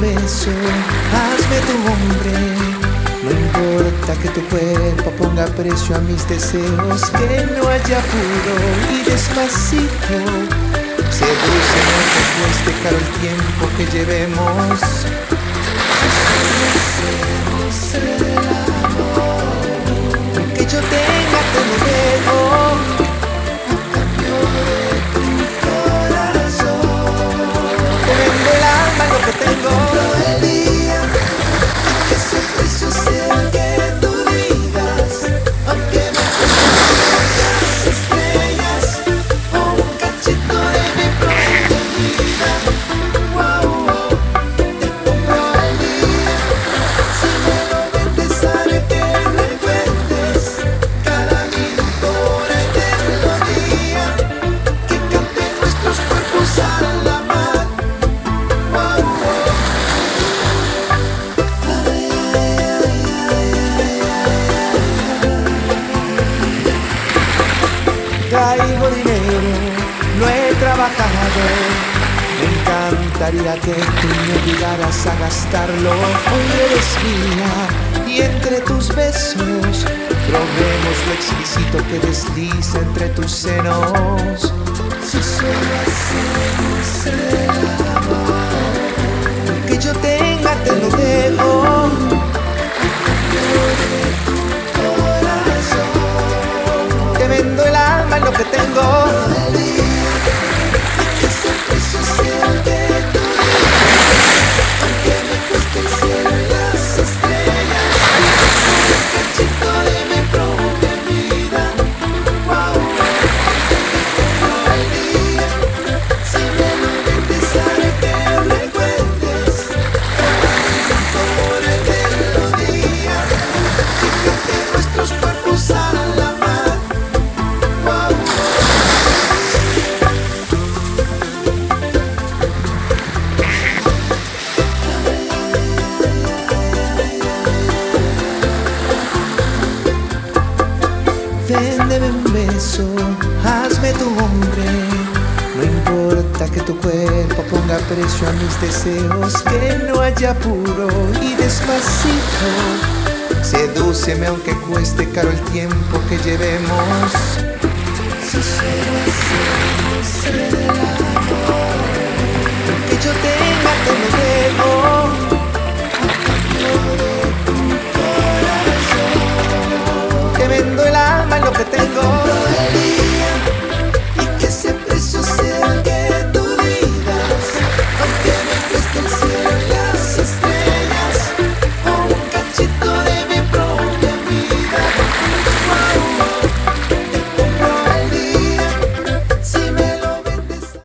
beso, hazme tu hombre. No importa que tu cuerpo ponga precio a mis deseos, que no haya apuro y despacito. Sedúceme que cueste caro el tiempo que llevemos. Me encantaría que tú me ayudaras a gastarlo. Hoy eres mía y entre tus besos probemos lo exquisito que desliza entre tus senos. Si solo Véndeme un beso, hazme tu hombre. No importa que tu cuerpo ponga precio a mis deseos, que no haya apuro y despacito. Sedúceme aunque cueste caro el tiempo que llevemos. Si